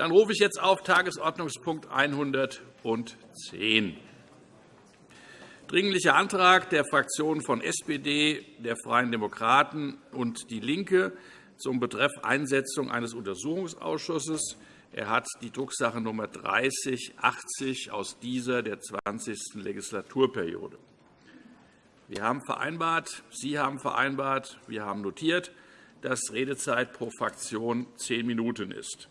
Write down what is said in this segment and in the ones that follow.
Dann rufe ich jetzt auf Tagesordnungspunkt 110. Dringlicher Antrag der Fraktionen von SPD, der Freien Demokraten und DIE LINKE zum Betreff Einsetzung eines Untersuchungsausschusses. Er hat die Drucksache Nummer 3080 aus dieser der 20. Legislaturperiode. Wir haben vereinbart, Sie haben vereinbart, wir haben notiert, dass Redezeit pro Fraktion zehn Minuten ist.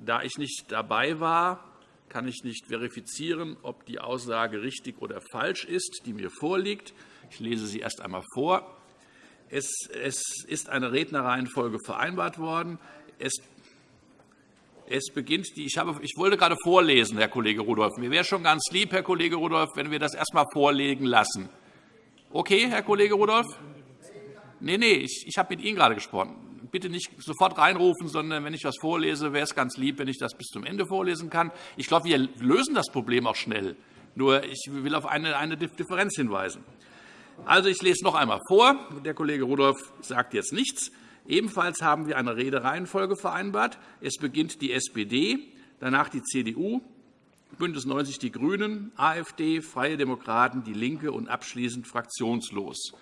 Da ich nicht dabei war, kann ich nicht verifizieren, ob die Aussage richtig oder falsch ist, die mir vorliegt. Ich lese sie erst einmal vor. Es ist eine Rednerreihenfolge vereinbart worden. Es beginnt die, ich, habe, ich wollte gerade vorlesen, Herr Kollege Rudolph. Mir wäre schon ganz lieb, Herr Kollege Rudolph, wenn wir das erst einmal vorlegen lassen. Okay, Herr Kollege Rudolph? Nein, nein, ich, ich habe mit Ihnen gerade gesprochen. Bitte nicht sofort reinrufen, sondern wenn ich etwas vorlese, wäre es ganz lieb, wenn ich das bis zum Ende vorlesen kann. Ich glaube, wir lösen das Problem auch schnell. Nur ich will auf eine, eine Differenz hinweisen. Also, ich lese noch einmal vor. Der Kollege Rudolph sagt jetzt nichts. Ebenfalls haben wir eine Redereihenfolge vereinbart. Es beginnt die SPD, danach die CDU, BÜNDNIS 90 die GRÜNEN, AfD, Freie Demokraten, DIE LINKE und abschließend fraktionslos.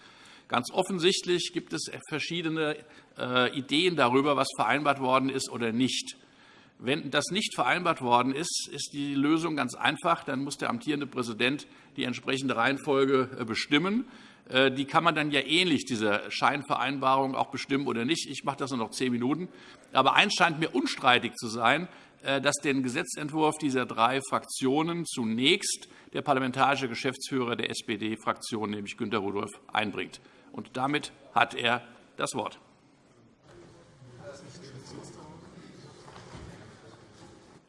Ganz offensichtlich gibt es verschiedene äh, Ideen darüber, was vereinbart worden ist oder nicht. Wenn das nicht vereinbart worden ist, ist die Lösung ganz einfach. Dann muss der amtierende Präsident die entsprechende Reihenfolge äh, bestimmen. Äh, die kann man dann ja ähnlich, diese Scheinvereinbarung, auch bestimmen oder nicht. Ich mache das nur noch zehn Minuten. Aber eins scheint mir unstreitig zu sein, dass den Gesetzentwurf dieser drei Fraktionen zunächst der parlamentarische Geschäftsführer der SPD-Fraktion, nämlich Günter Rudolph, einbringt. Und damit hat er das Wort.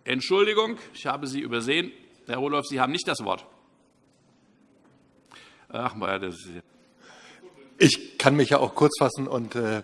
Entschuldigung, ich habe Sie übersehen. Herr Rudolph, Sie haben nicht das Wort. Ach, das ist ich kann mich ja auch kurz fassen und äh,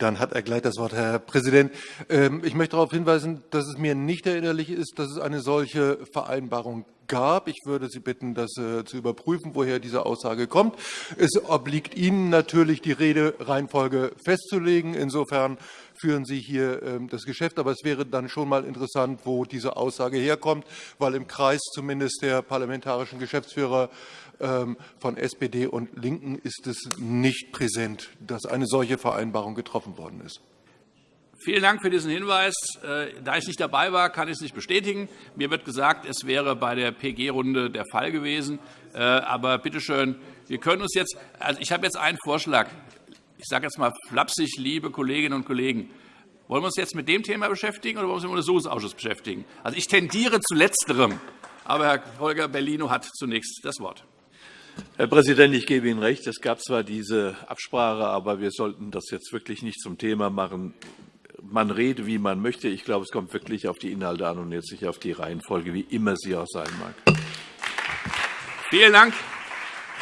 dann hat er gleich das Wort, Herr Präsident. Ähm, ich möchte darauf hinweisen, dass es mir nicht erinnerlich ist, dass es eine solche Vereinbarung gab. Ich würde Sie bitten, das äh, zu überprüfen, woher diese Aussage kommt. Es obliegt Ihnen natürlich, die Redereihenfolge festzulegen. Insofern führen Sie hier ähm, das Geschäft. Aber es wäre dann schon mal interessant, wo diese Aussage herkommt, weil im Kreis zumindest der parlamentarischen Geschäftsführer von SPD und LINKEN ist es nicht präsent, dass eine solche Vereinbarung getroffen worden ist. Vielen Dank für diesen Hinweis. Äh, da ich nicht dabei war, kann ich es nicht bestätigen. Mir wird gesagt, es wäre bei der PG-Runde der Fall gewesen. Äh, aber bitte schön, wir können uns jetzt, also ich habe jetzt einen Vorschlag. Ich sage jetzt mal flapsig, liebe Kolleginnen und Kollegen. Wollen wir uns jetzt mit dem Thema beschäftigen oder wollen wir uns mit dem Untersuchungsausschuss beschäftigen? Also ich tendiere zu Letzterem. Aber Herr Holger Bellino hat zunächst das Wort. Herr Präsident, ich gebe Ihnen recht. Es gab zwar diese Absprache, aber wir sollten das jetzt wirklich nicht zum Thema machen. Man rede, wie man möchte. Ich glaube, es kommt wirklich auf die Inhalte an und jetzt nicht auf die Reihenfolge, wie immer sie auch sein mag. Vielen Dank.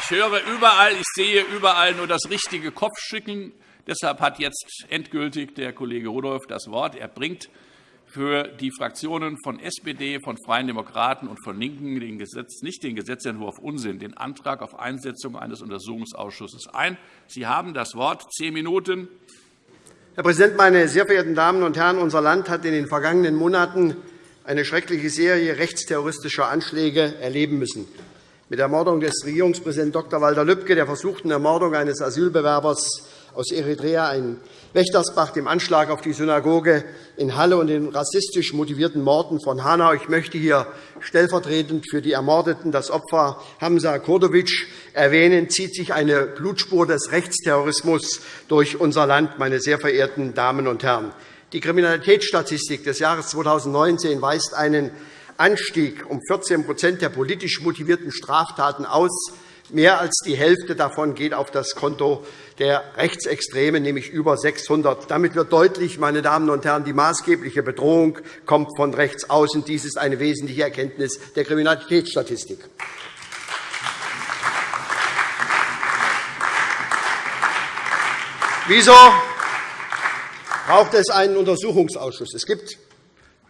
Ich höre überall, ich sehe überall nur das richtige Kopfschütteln. Deshalb hat jetzt endgültig der Kollege Rudolph das Wort. Er bringt für die Fraktionen von SPD, von Freien Demokraten und von LINKEN den Gesetz, nicht den Gesetzentwurf Unsinn, den Antrag auf Einsetzung eines Untersuchungsausschusses ein. Sie haben das Wort. Zehn Minuten. Herr Präsident, meine sehr verehrten Damen und Herren! Unser Land hat in den vergangenen Monaten eine schreckliche Serie rechtsterroristischer Anschläge erleben müssen. Mit der Ermordung des Regierungspräsidenten Dr. Walter Lübcke, der versuchten Ermordung eines Asylbewerbers aus Eritrea, ein Wächtersbach, dem Anschlag auf die Synagoge in Halle und den rassistisch motivierten Morden von Hanau. Ich möchte hier stellvertretend für die Ermordeten das Opfer Hamza Kurdovic erwähnen, zieht sich eine Blutspur des Rechtsterrorismus durch unser Land, meine sehr verehrten Damen und Herren. Die Kriminalitätsstatistik des Jahres 2019 weist einen Anstieg um 14% der politisch motivierten Straftaten aus. Mehr als die Hälfte davon geht auf das Konto der Rechtsextremen, nämlich über 600. Damit wird deutlich, meine Damen und Herren, die maßgebliche Bedrohung kommt von rechts außen. Dies ist eine wesentliche Erkenntnis der Kriminalitätsstatistik. Wieso braucht es einen Untersuchungsausschuss? Es gibt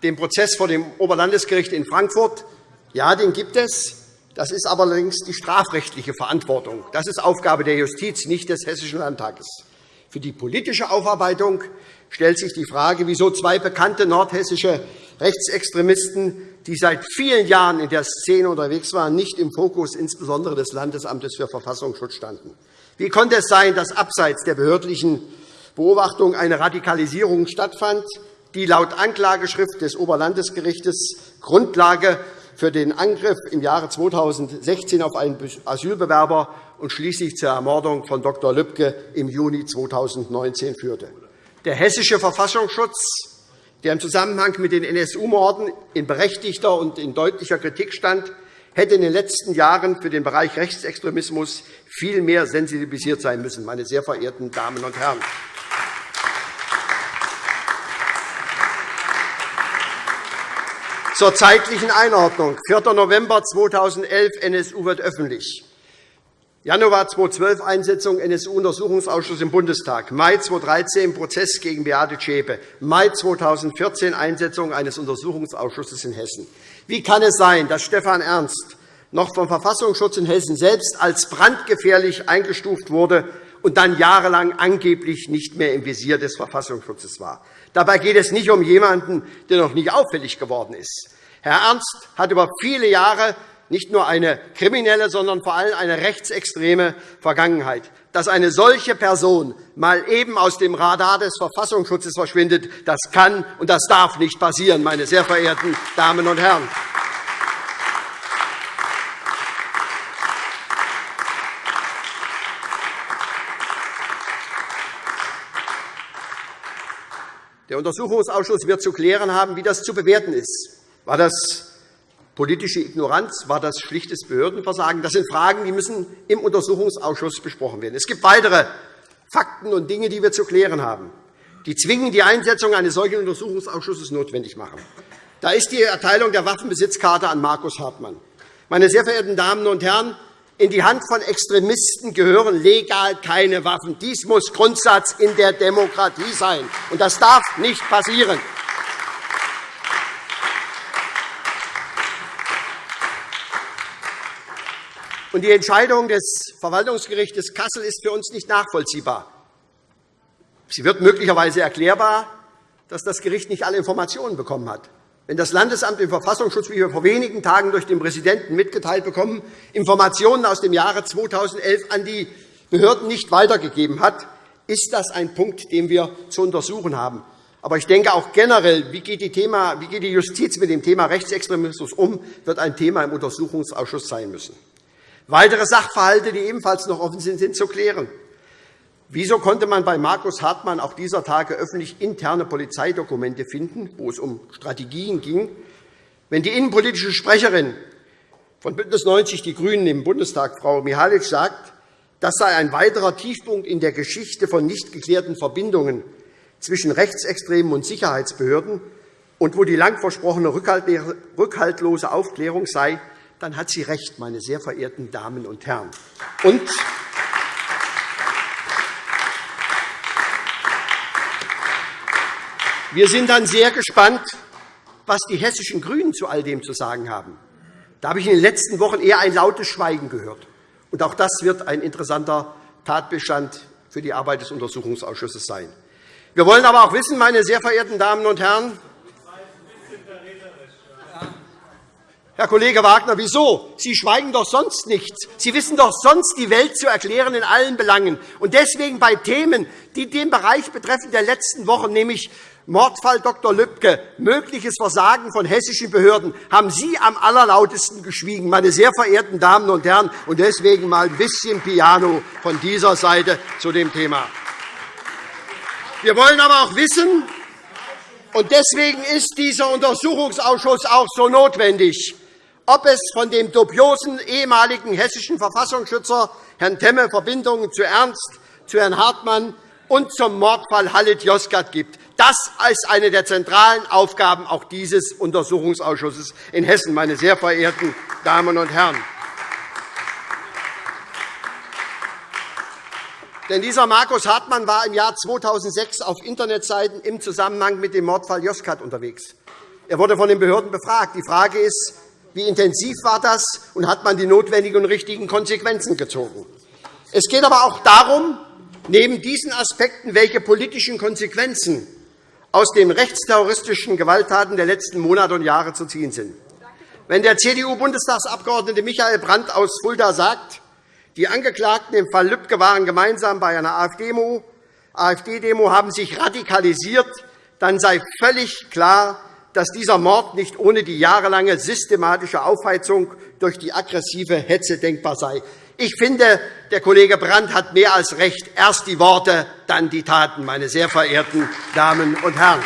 den Prozess vor dem Oberlandesgericht in Frankfurt. Ja, den gibt es. Das ist allerdings die strafrechtliche Verantwortung. Das ist Aufgabe der Justiz, nicht des Hessischen Landtages. Für die politische Aufarbeitung stellt sich die Frage, wieso zwei bekannte nordhessische Rechtsextremisten, die seit vielen Jahren in der Szene unterwegs waren, nicht im Fokus insbesondere des Landesamtes für Verfassungsschutz standen. Wie konnte es sein, dass abseits der behördlichen Beobachtung eine Radikalisierung stattfand, die laut Anklageschrift des Oberlandesgerichts Grundlage für den Angriff im Jahre 2016 auf einen Asylbewerber und schließlich zur Ermordung von Dr. Lübcke im Juni 2019 führte. Der hessische Verfassungsschutz, der im Zusammenhang mit den NSU-Morden in berechtigter und in deutlicher Kritik stand, hätte in den letzten Jahren für den Bereich Rechtsextremismus viel mehr sensibilisiert sein müssen, meine sehr verehrten Damen und Herren. Zur zeitlichen Einordnung. 4. November 2011, NSU wird öffentlich. Januar 2012 Einsetzung NSU-Untersuchungsausschuss im Bundestag, Mai 2013 Prozess gegen Beate Zschäpe, Mai 2014 Einsetzung eines Untersuchungsausschusses in Hessen. Wie kann es sein, dass Stefan Ernst noch vom Verfassungsschutz in Hessen selbst als brandgefährlich eingestuft wurde und dann jahrelang angeblich nicht mehr im Visier des Verfassungsschutzes war? Dabei geht es nicht um jemanden, der noch nicht auffällig geworden ist. Herr Ernst hat über viele Jahre nicht nur eine kriminelle, sondern vor allem eine rechtsextreme Vergangenheit. Dass eine solche Person mal eben aus dem Radar des Verfassungsschutzes verschwindet, das kann und das darf nicht passieren, meine sehr verehrten Damen und Herren. Der Untersuchungsausschuss wird zu klären haben, wie das zu bewerten ist. War das politische Ignoranz? War das schlichtes Behördenversagen? Das sind Fragen, die müssen im Untersuchungsausschuss besprochen werden. Es gibt weitere Fakten und Dinge, die wir zu klären haben, die zwingend die Einsetzung eines solchen Untersuchungsausschusses notwendig machen. Da ist die Erteilung der Waffenbesitzkarte an Markus Hartmann. Meine sehr verehrten Damen und Herren, in die Hand von Extremisten gehören legal keine Waffen. Dies muss Grundsatz in der Demokratie sein. Und das darf nicht passieren. Die Entscheidung des Verwaltungsgerichts Kassel ist für uns nicht nachvollziehbar. Sie wird möglicherweise erklärbar, dass das Gericht nicht alle Informationen bekommen hat. Wenn das Landesamt im Verfassungsschutz, wie wir vor wenigen Tagen durch den Präsidenten mitgeteilt bekommen, Informationen aus dem Jahre 2011 an die Behörden nicht weitergegeben hat, ist das ein Punkt, den wir zu untersuchen haben. Aber ich denke auch generell, wie geht, die Thema, wie geht die Justiz mit dem Thema Rechtsextremismus um, wird ein Thema im Untersuchungsausschuss sein müssen. Weitere Sachverhalte, die ebenfalls noch offen sind, sind zu klären. Wieso konnte man bei Markus Hartmann auch dieser Tage öffentlich interne Polizeidokumente finden, wo es um Strategien ging, wenn die innenpolitische Sprecherin von BÜNDNIS 90 die GRÜNEN im Bundestag, Frau Mihalic, sagt, das sei ein weiterer Tiefpunkt in der Geschichte von nicht geklärten Verbindungen zwischen Rechtsextremen und Sicherheitsbehörden und wo die lang versprochene rückhaltlose Aufklärung sei, dann hat sie recht, meine sehr verehrten Damen und Herren. Und wir sind dann sehr gespannt, was die hessischen GRÜNEN zu all dem zu sagen haben. Da habe ich in den letzten Wochen eher ein lautes Schweigen gehört. Und auch das wird ein interessanter Tatbestand für die Arbeit des Untersuchungsausschusses sein. Wir wollen aber auch wissen, meine sehr verehrten Damen und Herren, Herr Kollege Wagner, wieso? Sie schweigen doch sonst nichts. Sie wissen doch sonst die Welt zu erklären in allen Belangen. Und deswegen bei Themen, die den Bereich betreffen der letzten Wochen, nämlich Mordfall Dr. Lübcke, mögliches Versagen von hessischen Behörden, haben Sie am allerlautesten geschwiegen, meine sehr verehrten Damen und Herren. Und deswegen mal ein bisschen Piano von dieser Seite zu dem Thema. Wir wollen aber auch wissen, und deswegen ist dieser Untersuchungsausschuss auch so notwendig ob es von dem dubiosen ehemaligen hessischen Verfassungsschützer Herrn Temme Verbindungen zu Ernst, zu Herrn Hartmann und zum Mordfall Halit Yozgat gibt. Das ist eine der zentralen Aufgaben auch dieses Untersuchungsausschusses in Hessen, meine sehr verehrten Damen und Herren. Denn dieser Markus Hartmann war im Jahr 2006 auf Internetseiten im Zusammenhang mit dem Mordfall Yozgat unterwegs. Er wurde von den Behörden befragt. Die Frage ist, wie intensiv war das, und hat man die notwendigen und richtigen Konsequenzen gezogen? Es geht aber auch darum, neben diesen Aspekten, welche politischen Konsequenzen aus den rechtsterroristischen Gewalttaten der letzten Monate und Jahre zu ziehen sind. Wenn der CDU-Bundestagsabgeordnete Michael Brandt aus Fulda sagt, die Angeklagten im Fall Lübcke waren gemeinsam bei einer AfD-Demo, haben sich radikalisiert, dann sei völlig klar, dass dieser Mord nicht ohne die jahrelange systematische Aufheizung durch die aggressive Hetze denkbar sei. Ich finde, der Kollege Brandt hat mehr als recht. Erst die Worte, dann die Taten, meine sehr verehrten Damen und Herren.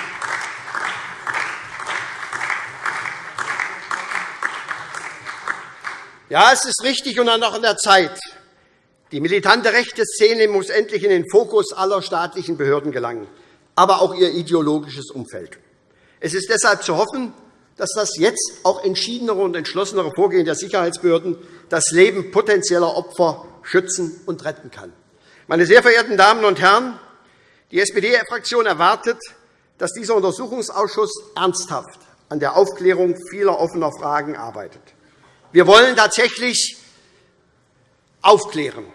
Ja, es ist richtig und auch an der Zeit. Die militante rechte Szene muss endlich in den Fokus aller staatlichen Behörden gelangen, aber auch ihr ideologisches Umfeld. Es ist deshalb zu hoffen, dass das jetzt auch entschiedenere und entschlossenere Vorgehen der Sicherheitsbehörden das Leben potenzieller Opfer schützen und retten kann. Meine sehr verehrten Damen und Herren, die SPD-Fraktion erwartet, dass dieser Untersuchungsausschuss ernsthaft an der Aufklärung vieler offener Fragen arbeitet. Wir wollen tatsächlich aufklären.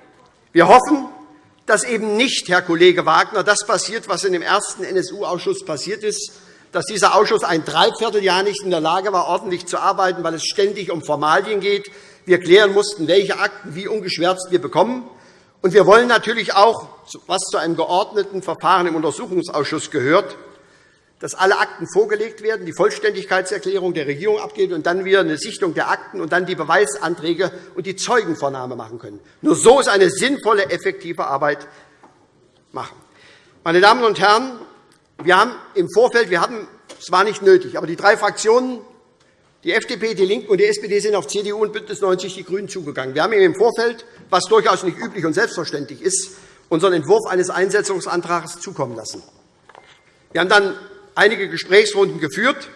Wir hoffen, dass eben nicht, Herr Kollege Wagner, das passiert, was in dem ersten NSU-Ausschuss passiert ist, dass dieser Ausschuss ein Dreivierteljahr nicht in der Lage war, ordentlich zu arbeiten, weil es ständig um Formalien geht. Wir klären mussten, welche Akten wie ungeschwärzt wir bekommen. Und wir wollen natürlich auch, was zu einem geordneten Verfahren im Untersuchungsausschuss gehört, dass alle Akten vorgelegt werden, die Vollständigkeitserklärung der Regierung abgeben und dann wieder eine Sichtung der Akten und dann die Beweisanträge und die Zeugenvernahme machen können. Nur so ist eine sinnvolle, effektive Arbeit machen. Meine Damen und Herren, wir haben im Vorfeld, wir hatten, es war nicht nötig, aber die drei Fraktionen, die FDP, die LINKEN und die SPD, sind auf CDU und BÜNDNIS 90 die GRÜNEN zugegangen. Wir haben im Vorfeld, was durchaus nicht üblich und selbstverständlich ist, unseren Entwurf eines Einsetzungsantrags zukommen lassen. Wir haben dann einige Gesprächsrunden geführt.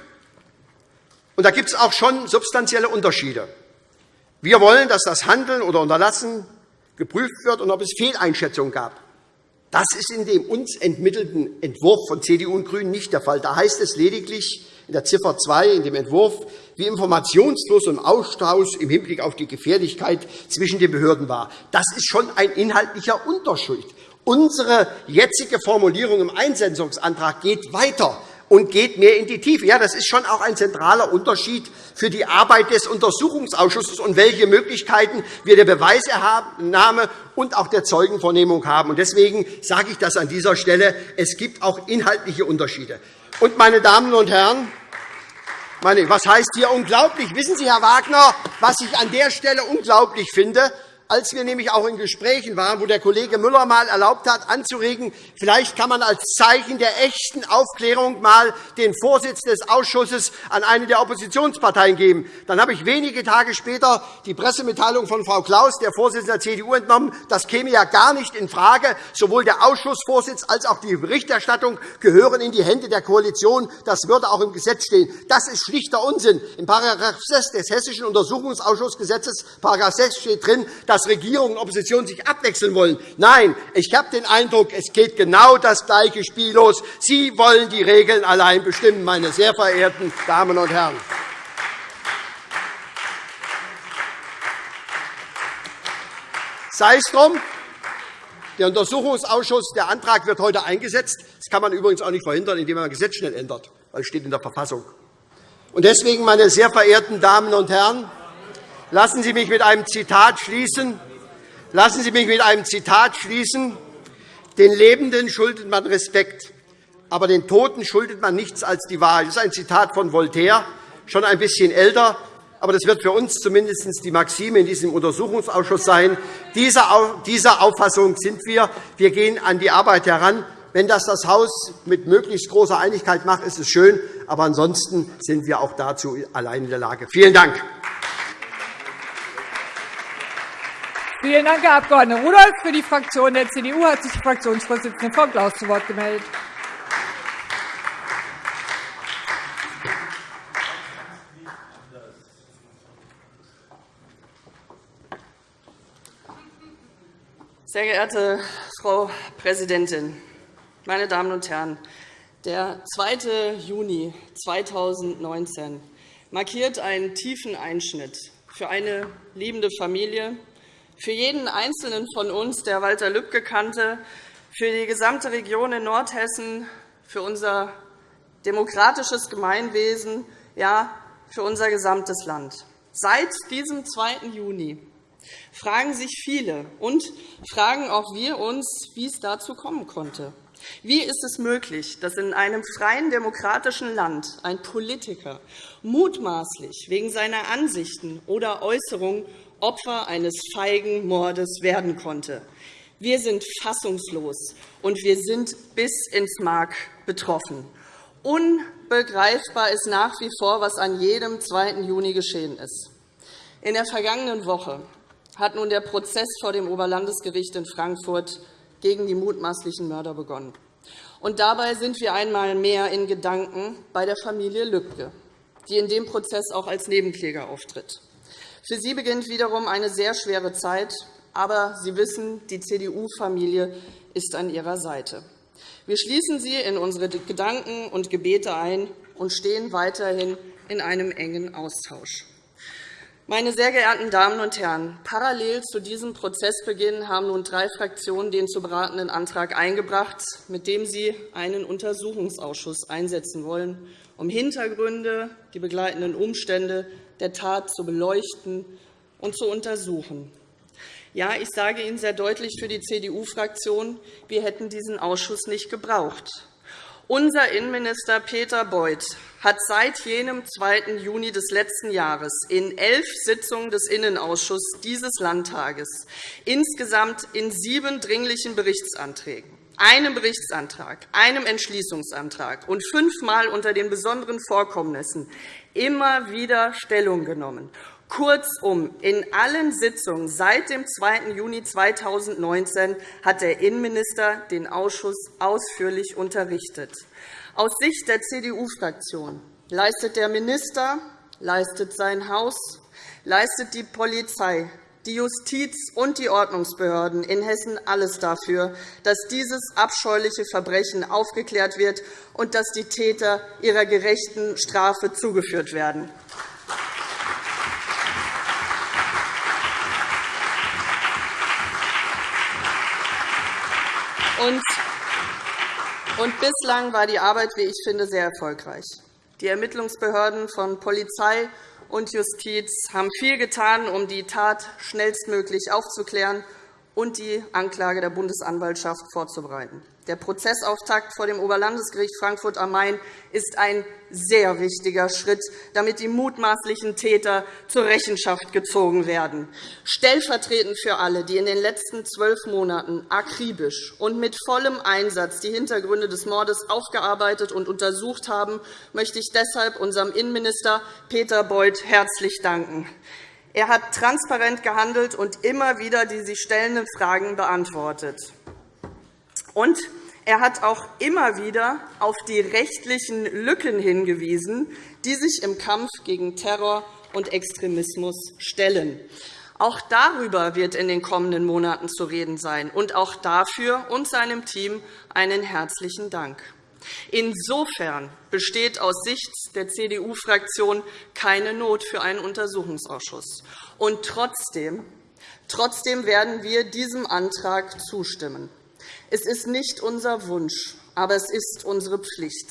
Und da gibt es auch schon substanzielle Unterschiede. Wir wollen, dass das Handeln oder Unterlassen geprüft wird und ob es Fehleinschätzungen gab. Das ist in dem uns entmittelten Entwurf von CDU und GRÜNEN nicht der Fall. Da heißt es lediglich in der Ziffer 2 in dem Entwurf, wie informationslos und Austausch im Hinblick auf die Gefährlichkeit zwischen den Behörden war. Das ist schon ein inhaltlicher Unterschied. Unsere jetzige Formulierung im Einsetzungsantrag geht weiter und geht mehr in die Tiefe. Ja, das ist schon auch ein zentraler Unterschied für die Arbeit des Untersuchungsausschusses und welche Möglichkeiten wir der Beweisernahme und auch der Zeugenvernehmung haben. Deswegen sage ich das an dieser Stelle. Es gibt auch inhaltliche Unterschiede. Und, meine Damen und Herren, was heißt hier unglaublich? Wissen Sie, Herr Wagner, was ich an der Stelle unglaublich finde? Als wir nämlich auch in Gesprächen waren, wo der Kollege Müller einmal erlaubt hat, anzuregen, vielleicht kann man als Zeichen der echten Aufklärung einmal den Vorsitz des Ausschusses an eine der Oppositionsparteien geben. Dann habe ich wenige Tage später die Pressemitteilung von Frau Klaus, der Vorsitzenden der CDU, entnommen. Das käme ja gar nicht in Frage. Sowohl der Ausschussvorsitz als auch die Berichterstattung gehören in die Hände der Koalition. Das würde auch im Gesetz stehen. Das ist schlichter Unsinn. In § 6 des Hessischen Untersuchungsausschussgesetzes § 6 steht drin, dass dass Regierung und Opposition sich abwechseln wollen. Nein, ich habe den Eindruck, es geht genau das gleiche Spiel los. Sie wollen die Regeln allein bestimmen, meine sehr verehrten Damen und Herren. Sei es drum, der Untersuchungsausschuss, der Antrag wird heute eingesetzt. Das kann man übrigens auch nicht verhindern, indem man das Gesetz schnell ändert, weil es steht in der Verfassung. Deswegen, meine sehr verehrten Damen und Herren, Lassen Sie mich mit einem Zitat schließen. Lassen Sie mich mit einem Zitat schließen. Den Lebenden schuldet man Respekt, aber den Toten schuldet man nichts als die Wahrheit. Das ist ein Zitat von Voltaire, schon ein bisschen älter, aber das wird für uns zumindest die Maxime in diesem Untersuchungsausschuss sein. Dieser Auffassung sind wir. Wir gehen an die Arbeit heran. Wenn das das Haus mit möglichst großer Einigkeit macht, ist es schön. Aber ansonsten sind wir auch dazu allein in der Lage. Vielen Dank. Vielen Dank, Herr Abg. Rudolph. Für die Fraktion der CDU hat sich die Fraktionsvorsitzende Frau Klaus zu Wort gemeldet. Sehr geehrte Frau Präsidentin, meine Damen und Herren! Der 2. Juni 2019 markiert einen tiefen Einschnitt für eine liebende Familie, für jeden Einzelnen von uns, der Walter Lübcke kannte, für die gesamte Region in Nordhessen, für unser demokratisches Gemeinwesen, ja, für unser gesamtes Land. Seit diesem 2. Juni fragen sich viele und fragen auch wir uns, wie es dazu kommen konnte. Wie ist es möglich, dass in einem freien demokratischen Land ein Politiker mutmaßlich wegen seiner Ansichten oder Äußerungen Opfer eines feigen Mordes werden konnte? Wir sind fassungslos, und wir sind bis ins Mark betroffen. Unbegreifbar ist nach wie vor, was an jedem 2. Juni geschehen ist. In der vergangenen Woche hat nun der Prozess vor dem Oberlandesgericht in Frankfurt gegen die mutmaßlichen Mörder begonnen. Und dabei sind wir einmal mehr in Gedanken bei der Familie Lübcke, die in dem Prozess auch als Nebenkläger auftritt. Für sie beginnt wiederum eine sehr schwere Zeit, aber Sie wissen, die CDU-Familie ist an ihrer Seite. Wir schließen sie in unsere Gedanken und Gebete ein und stehen weiterhin in einem engen Austausch. Meine sehr geehrten Damen und Herren, parallel zu diesem Prozessbeginn haben nun drei Fraktionen den zu beratenden Antrag eingebracht, mit dem sie einen Untersuchungsausschuss einsetzen wollen, um Hintergründe, die begleitenden Umstände der Tat zu beleuchten und zu untersuchen. Ja, ich sage Ihnen sehr deutlich für die CDU-Fraktion, wir hätten diesen Ausschuss nicht gebraucht. Unser Innenminister Peter Beuth hat seit jenem 2. Juni des letzten Jahres in elf Sitzungen des Innenausschusses dieses Landtages insgesamt in sieben dringlichen Berichtsanträgen, einem Berichtsantrag, einem Entschließungsantrag und fünfmal unter den besonderen Vorkommnissen immer wieder Stellung genommen Kurzum, in allen Sitzungen seit dem 2. Juni 2019 hat der Innenminister den Ausschuss ausführlich unterrichtet. Aus Sicht der CDU-Fraktion leistet der Minister, leistet sein Haus, leistet die Polizei, die Justiz und die Ordnungsbehörden in Hessen alles dafür, dass dieses abscheuliche Verbrechen aufgeklärt wird und dass die Täter ihrer gerechten Strafe zugeführt werden. Und bislang war die Arbeit, wie ich finde, sehr erfolgreich. Die Ermittlungsbehörden von Polizei und Justiz haben viel getan, um die Tat schnellstmöglich aufzuklären und die Anklage der Bundesanwaltschaft vorzubereiten. Der Prozessauftakt vor dem Oberlandesgericht Frankfurt am Main ist ein sehr wichtiger Schritt, damit die mutmaßlichen Täter zur Rechenschaft gezogen werden. Stellvertretend für alle, die in den letzten zwölf Monaten akribisch und mit vollem Einsatz die Hintergründe des Mordes aufgearbeitet und untersucht haben, möchte ich deshalb unserem Innenminister Peter Beuth herzlich danken. Er hat transparent gehandelt und immer wieder die sich stellenden Fragen beantwortet. Und er hat auch immer wieder auf die rechtlichen Lücken hingewiesen, die sich im Kampf gegen Terror und Extremismus stellen. Auch darüber wird in den kommenden Monaten zu reden sein, und auch dafür und seinem Team einen herzlichen Dank. Insofern besteht aus Sicht der CDU-Fraktion keine Not für einen Untersuchungsausschuss. Und trotzdem, trotzdem werden wir diesem Antrag zustimmen. Es ist nicht unser Wunsch, aber es ist unsere Pflicht.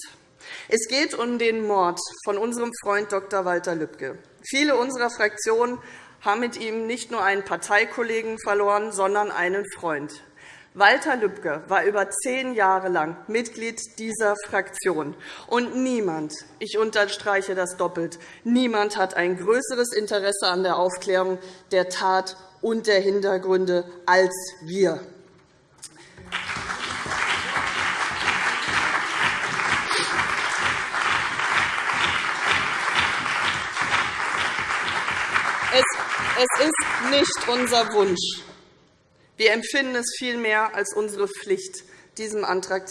Es geht um den Mord von unserem Freund Dr. Walter Lübcke. Viele unserer Fraktionen haben mit ihm nicht nur einen Parteikollegen verloren, sondern einen Freund. Walter Lübcke war über zehn Jahre lang Mitglied dieser Fraktion. Und niemand, ich unterstreiche das doppelt, niemand hat ein größeres Interesse an der Aufklärung der Tat und der Hintergründe als wir. Es ist nicht unser Wunsch. Wir empfinden es vielmehr als unsere Pflicht, diesem Antrag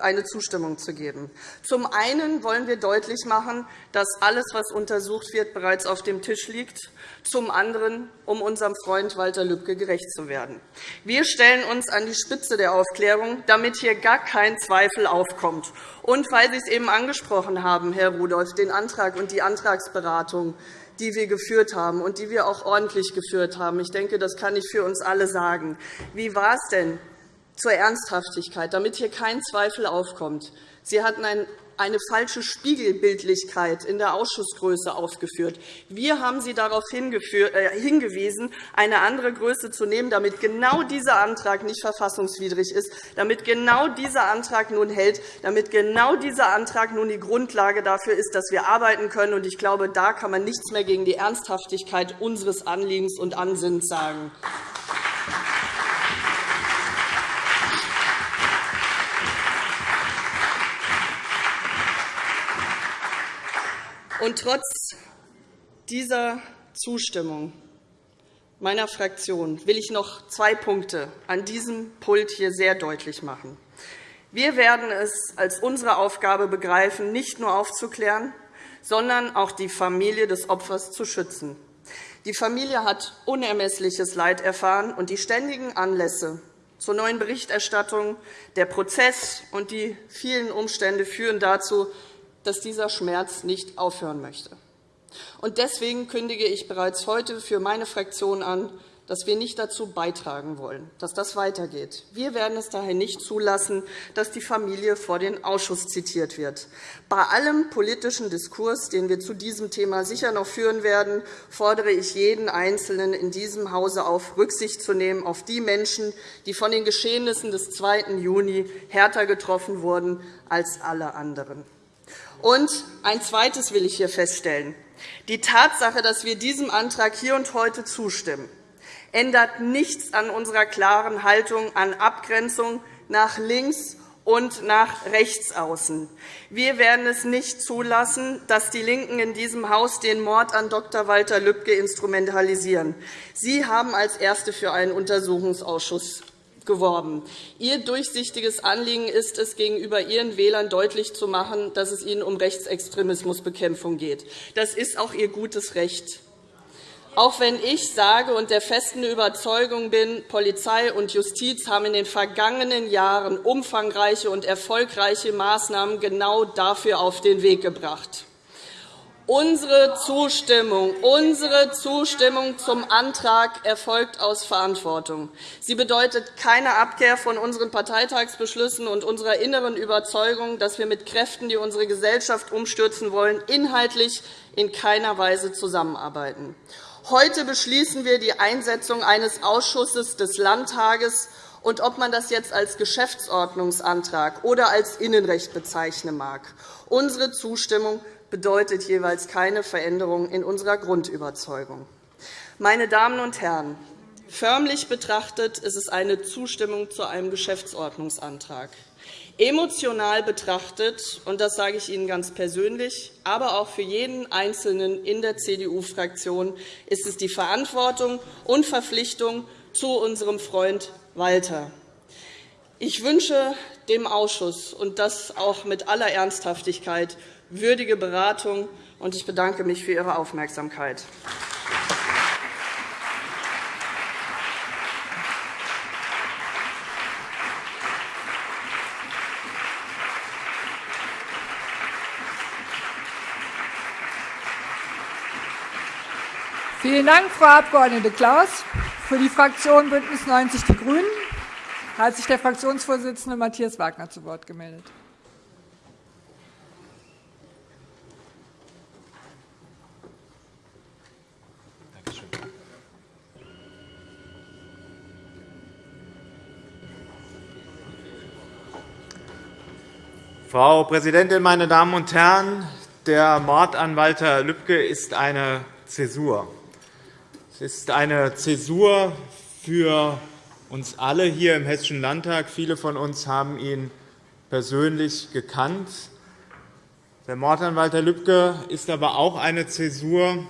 eine Zustimmung zu geben. Zum einen wollen wir deutlich machen, dass alles, was untersucht wird, bereits auf dem Tisch liegt, zum anderen, um unserem Freund Walter Lübcke gerecht zu werden. Wir stellen uns an die Spitze der Aufklärung, damit hier gar kein Zweifel aufkommt. Und weil Sie es eben angesprochen haben, Herr Rudolph, den Antrag und die Antragsberatung, die wir geführt haben und die wir auch ordentlich geführt haben. Ich denke, das kann ich für uns alle sagen. Wie war es denn zur Ernsthaftigkeit, damit hier kein Zweifel aufkommt. Sie hatten ein eine falsche Spiegelbildlichkeit in der Ausschussgröße aufgeführt. Wir haben Sie darauf äh, hingewiesen, eine andere Größe zu nehmen, damit genau dieser Antrag nicht verfassungswidrig ist, damit genau dieser Antrag nun hält, damit genau dieser Antrag nun die Grundlage dafür ist, dass wir arbeiten können. Ich glaube, da kann man nichts mehr gegen die Ernsthaftigkeit unseres Anliegens und Ansinnens sagen. Und trotz dieser Zustimmung meiner Fraktion will ich noch zwei Punkte an diesem Pult hier sehr deutlich machen. Wir werden es als unsere Aufgabe begreifen, nicht nur aufzuklären, sondern auch die Familie des Opfers zu schützen. Die Familie hat unermessliches Leid erfahren, und die ständigen Anlässe zur neuen Berichterstattung, der Prozess und die vielen Umstände führen dazu, dass dieser Schmerz nicht aufhören möchte. Deswegen kündige ich bereits heute für meine Fraktion an, dass wir nicht dazu beitragen wollen, dass das weitergeht. Wir werden es daher nicht zulassen, dass die Familie vor den Ausschuss zitiert wird. Bei allem politischen Diskurs, den wir zu diesem Thema sicher noch führen werden, fordere ich jeden Einzelnen in diesem Hause auf, Rücksicht zu nehmen auf die Menschen, die von den Geschehnissen des 2. Juni härter getroffen wurden als alle anderen. Und ein Zweites will ich hier feststellen. Die Tatsache, dass wir diesem Antrag hier und heute zustimmen, ändert nichts an unserer klaren Haltung an Abgrenzung nach links und nach rechts außen. Wir werden es nicht zulassen, dass die LINKEN in diesem Haus den Mord an Dr. Walter Lübcke instrumentalisieren. Sie haben als Erste für einen Untersuchungsausschuss geworben. Ihr durchsichtiges Anliegen ist es, gegenüber Ihren Wählern deutlich zu machen, dass es Ihnen um Rechtsextremismusbekämpfung geht. Das ist auch Ihr gutes Recht. Auch wenn ich sage und der festen Überzeugung bin, Polizei und Justiz haben in den vergangenen Jahren umfangreiche und erfolgreiche Maßnahmen genau dafür auf den Weg gebracht. Unsere Zustimmung, unsere Zustimmung zum Antrag erfolgt aus Verantwortung. Sie bedeutet keine Abkehr von unseren Parteitagsbeschlüssen und unserer inneren Überzeugung, dass wir mit Kräften, die unsere Gesellschaft umstürzen wollen, inhaltlich in keiner Weise zusammenarbeiten. Heute beschließen wir die Einsetzung eines Ausschusses des Landtages. Und ob man das jetzt als Geschäftsordnungsantrag oder als Innenrecht bezeichnen mag, unsere Zustimmung bedeutet jeweils keine Veränderung in unserer Grundüberzeugung. Meine Damen und Herren, förmlich betrachtet ist es eine Zustimmung zu einem Geschäftsordnungsantrag. Emotional betrachtet, und das sage ich Ihnen ganz persönlich, aber auch für jeden Einzelnen in der CDU-Fraktion, ist es die Verantwortung und Verpflichtung zu unserem Freund Walter. Ich wünsche dem Ausschuss, und das auch mit aller Ernsthaftigkeit, würdige Beratung. und Ich bedanke mich für Ihre Aufmerksamkeit. Vielen Dank, Frau Abg. Klaus. Für die Fraktion BÜNDNIS 90 die GRÜNEN hat sich der Fraktionsvorsitzende Matthias Wagner zu Wort gemeldet. Frau Präsidentin, meine Damen und Herren! Der Mord an Walter Lübcke ist eine Zäsur. Es ist eine Zäsur für uns alle hier im Hessischen Landtag. Viele von uns haben ihn persönlich gekannt. Der Mord an Walter Lübcke ist aber auch eine Zäsur,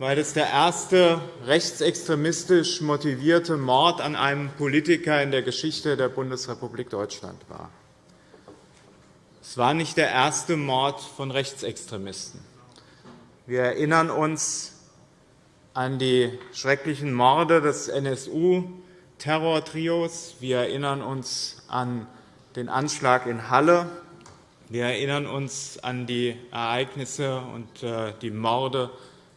weil es der erste rechtsextremistisch motivierte Mord an einem Politiker in der Geschichte der Bundesrepublik Deutschland war. Es war nicht der erste Mord von Rechtsextremisten. Wir erinnern uns an die schrecklichen Morde des NSU-Terrortrios. Wir erinnern uns an den Anschlag in Halle. Wir erinnern uns an die Ereignisse und äh, die Morde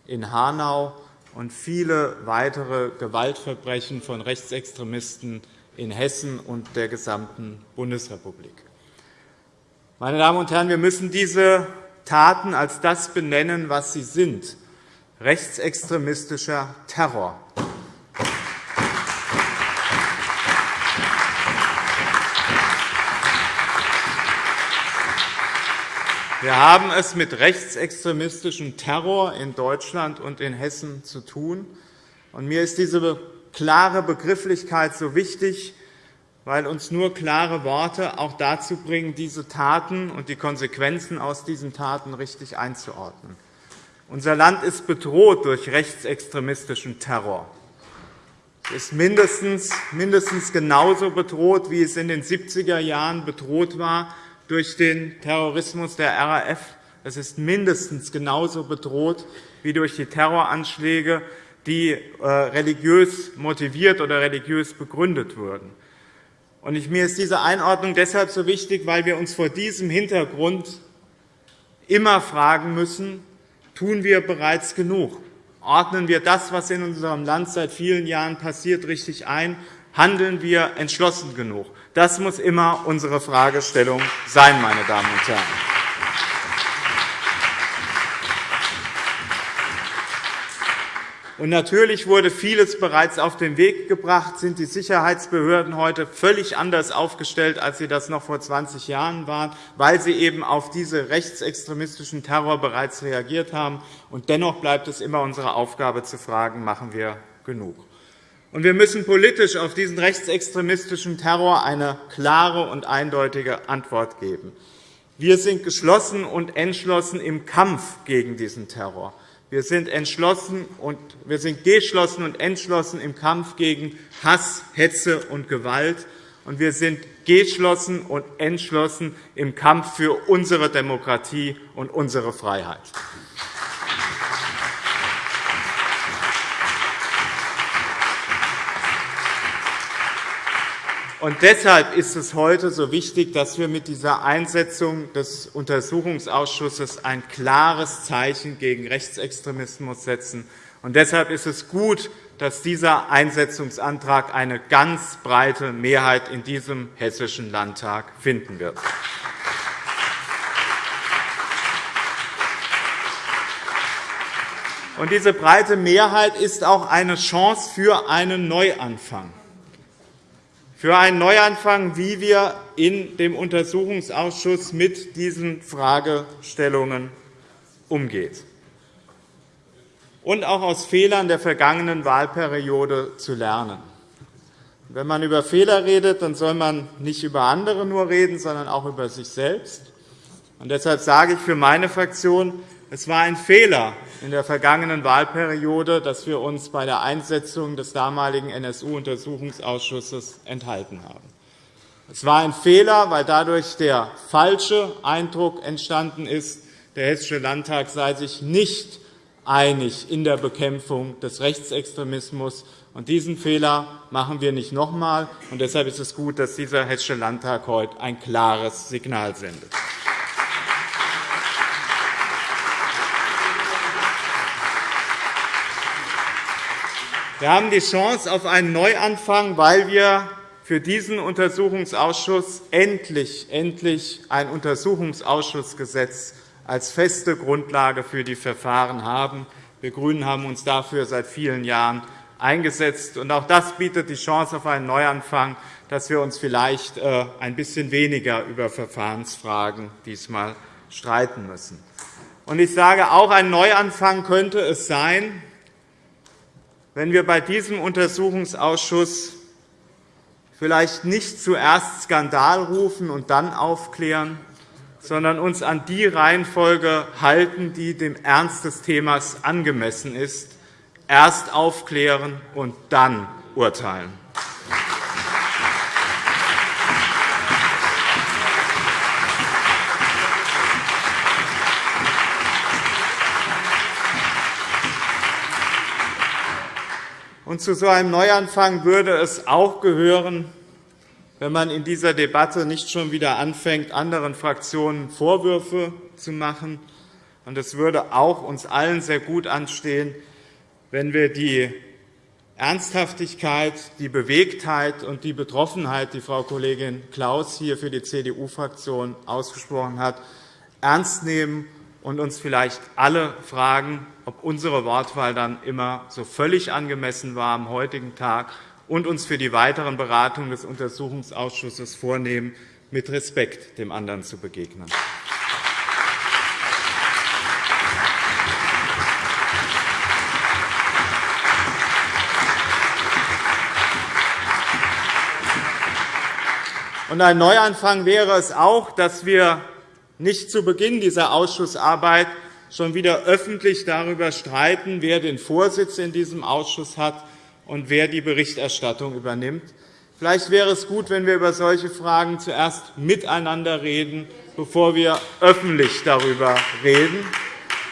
in Hanau und viele weitere Gewaltverbrechen von Rechtsextremisten in Hessen und der gesamten Bundesrepublik. Meine Damen und Herren, wir müssen diese Taten als das benennen, was sie sind, rechtsextremistischer Terror. Wir haben es mit rechtsextremistischem Terror in Deutschland und in Hessen zu tun. Mir ist diese klare Begrifflichkeit so wichtig, weil uns nur klare Worte auch dazu bringen, diese Taten und die Konsequenzen aus diesen Taten richtig einzuordnen. Unser Land ist bedroht durch rechtsextremistischen Terror. Es ist mindestens, mindestens genauso bedroht, wie es in den 70er Jahren bedroht war durch den Terrorismus der RAF. Es ist mindestens genauso bedroht wie durch die Terroranschläge, die äh, religiös motiviert oder religiös begründet wurden. Mir ist diese Einordnung deshalb so wichtig, weil wir uns vor diesem Hintergrund immer fragen müssen, tun wir bereits genug? Ordnen wir das, was in unserem Land seit vielen Jahren passiert, richtig ein? Handeln wir entschlossen genug? Das muss immer unsere Fragestellung sein, meine Damen und Herren. Und natürlich wurde vieles bereits auf den Weg gebracht, sind die Sicherheitsbehörden heute völlig anders aufgestellt, als sie das noch vor 20 Jahren waren, weil sie eben auf diese rechtsextremistischen Terror bereits reagiert haben. Und dennoch bleibt es immer unsere Aufgabe zu fragen, machen wir genug? Und wir müssen politisch auf diesen rechtsextremistischen Terror eine klare und eindeutige Antwort geben. Wir sind geschlossen und entschlossen im Kampf gegen diesen Terror. Wir sind, entschlossen und, wir sind geschlossen und entschlossen im Kampf gegen Hass, Hetze und Gewalt. Und wir sind geschlossen und entschlossen im Kampf für unsere Demokratie und unsere Freiheit. Und deshalb ist es heute so wichtig, dass wir mit dieser Einsetzung des Untersuchungsausschusses ein klares Zeichen gegen Rechtsextremismus setzen. Und deshalb ist es gut, dass dieser Einsetzungsantrag eine ganz breite Mehrheit in diesem Hessischen Landtag finden wird. Und diese breite Mehrheit ist auch eine Chance für einen Neuanfang für einen Neuanfang, wie wir in dem Untersuchungsausschuss mit diesen Fragestellungen umgehen und auch aus Fehlern der vergangenen Wahlperiode zu lernen. Wenn man über Fehler redet, dann soll man nicht über andere nur reden, sondern auch über sich selbst. Und deshalb sage ich für meine Fraktion, es war ein Fehler in der vergangenen Wahlperiode, dass wir uns bei der Einsetzung des damaligen NSU-Untersuchungsausschusses enthalten haben. Es war ein Fehler, weil dadurch der falsche Eindruck entstanden ist, der Hessische Landtag sei sich nicht einig in der Bekämpfung des Rechtsextremismus. Und diesen Fehler machen wir nicht noch einmal. Deshalb ist es gut, dass dieser Hessische Landtag heute ein klares Signal sendet. Wir haben die Chance auf einen Neuanfang, weil wir für diesen Untersuchungsausschuss endlich, endlich ein Untersuchungsausschussgesetz als feste Grundlage für die Verfahren haben. Wir GRÜNEN haben uns dafür seit vielen Jahren eingesetzt. Auch das bietet die Chance auf einen Neuanfang, dass wir uns vielleicht äh, ein bisschen weniger über Verfahrensfragen diesmal streiten müssen. Ich sage auch, ein Neuanfang könnte es sein, wenn wir bei diesem Untersuchungsausschuss vielleicht nicht zuerst Skandal rufen und dann aufklären, sondern uns an die Reihenfolge halten, die dem Ernst des Themas angemessen ist, erst aufklären und dann urteilen. Und zu so einem Neuanfang würde es auch gehören, wenn man in dieser Debatte nicht schon wieder anfängt, anderen Fraktionen Vorwürfe zu machen. Und es würde auch uns allen sehr gut anstehen, wenn wir die Ernsthaftigkeit, die Bewegtheit und die Betroffenheit, die Frau Kollegin Klaus hier für die CDU-Fraktion ausgesprochen hat, ernst nehmen und uns vielleicht alle fragen, ob unsere Wortwahl dann immer so völlig angemessen war am heutigen Tag und uns für die weiteren Beratungen des Untersuchungsausschusses vornehmen, mit Respekt dem anderen zu begegnen. Und ein Neuanfang wäre es auch, dass wir nicht zu Beginn dieser Ausschussarbeit schon wieder öffentlich darüber streiten, wer den Vorsitz in diesem Ausschuss hat und wer die Berichterstattung übernimmt. Vielleicht wäre es gut, wenn wir über solche Fragen zuerst miteinander reden, bevor wir öffentlich darüber reden.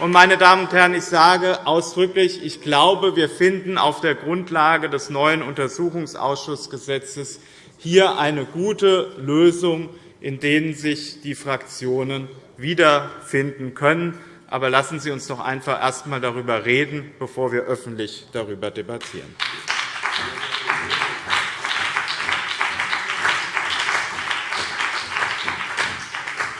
Meine Damen und Herren, ich sage ausdrücklich, ich glaube, wir finden auf der Grundlage des neuen Untersuchungsausschussgesetzes hier eine gute Lösung, in denen sich die Fraktionen wiederfinden können. Aber lassen Sie uns doch einfach erst einmal darüber reden, bevor wir öffentlich darüber debattieren.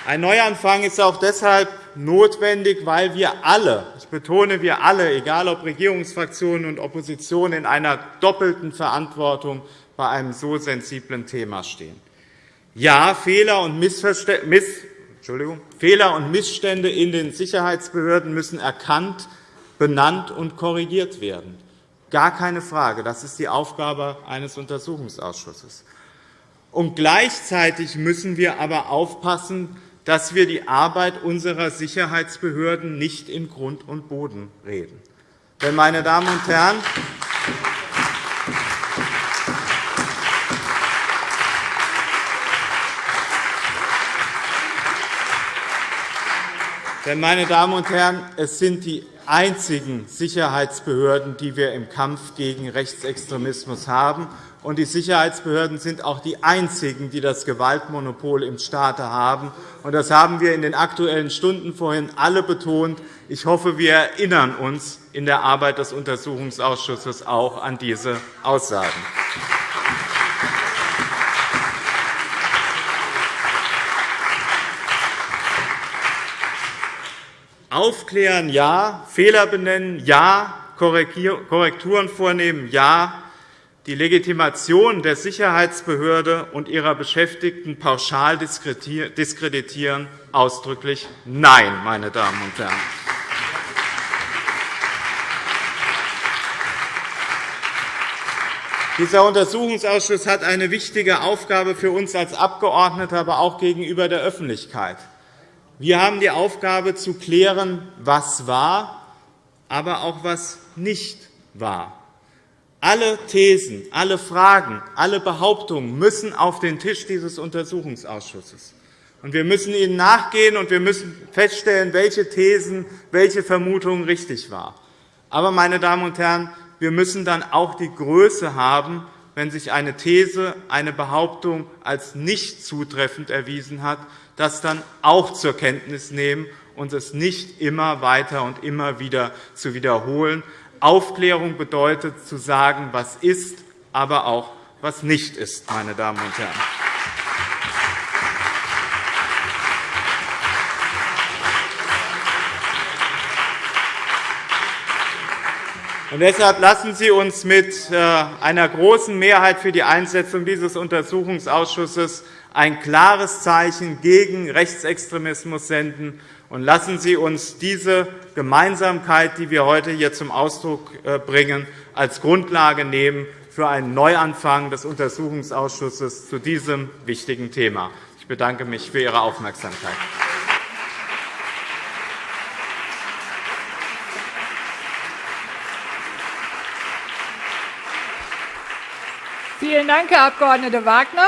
Ein Neuanfang ist auch deshalb notwendig, weil wir alle, ich betone wir alle, egal ob Regierungsfraktionen und Opposition, in einer doppelten Verantwortung bei einem so sensiblen Thema stehen. Ja, Fehler und, Fehler und Missstände in den Sicherheitsbehörden müssen erkannt, benannt und korrigiert werden. Gar keine Frage. Das ist die Aufgabe eines Untersuchungsausschusses. Und gleichzeitig müssen wir aber aufpassen, dass wir die Arbeit unserer Sicherheitsbehörden nicht in Grund und Boden reden. Denn, meine Damen und Herren, Denn, meine Damen und Herren, es sind die einzigen Sicherheitsbehörden, die wir im Kampf gegen Rechtsextremismus haben. Und die Sicherheitsbehörden sind auch die einzigen, die das Gewaltmonopol im Staate haben. Das haben wir in den Aktuellen Stunden vorhin alle betont. Ich hoffe, wir erinnern uns in der Arbeit des Untersuchungsausschusses auch an diese Aussagen. Aufklären ja, Fehler benennen ja, Korrekturen vornehmen ja, die Legitimation der Sicherheitsbehörde und ihrer Beschäftigten pauschal diskreditieren ausdrücklich Nein, meine Damen und Herren. Dieser Untersuchungsausschuss hat eine wichtige Aufgabe für uns als Abgeordnete, aber auch gegenüber der Öffentlichkeit. Wir haben die Aufgabe, zu klären, was war, aber auch was nicht war. Alle Thesen, alle Fragen, alle Behauptungen müssen auf den Tisch dieses Untersuchungsausschusses. Wir müssen ihnen nachgehen, und wir müssen feststellen, welche Thesen, welche Vermutungen richtig waren. Aber, meine Damen und Herren, wir müssen dann auch die Größe haben, wenn sich eine These, eine Behauptung als nicht zutreffend erwiesen hat, das dann auch zur Kenntnis nehmen und es nicht immer weiter und immer wieder zu wiederholen. Aufklärung bedeutet, zu sagen, was ist, aber auch, was nicht ist, meine Damen und Herren. Und deshalb lassen Sie uns mit äh, einer großen Mehrheit für die Einsetzung dieses Untersuchungsausschusses ein klares Zeichen gegen Rechtsextremismus senden. Und lassen Sie uns diese Gemeinsamkeit, die wir heute hier zum Ausdruck äh, bringen, als Grundlage nehmen für einen Neuanfang des Untersuchungsausschusses zu diesem wichtigen Thema. Ich bedanke mich für Ihre Aufmerksamkeit. Vielen Dank, Herr Abg. Wagner.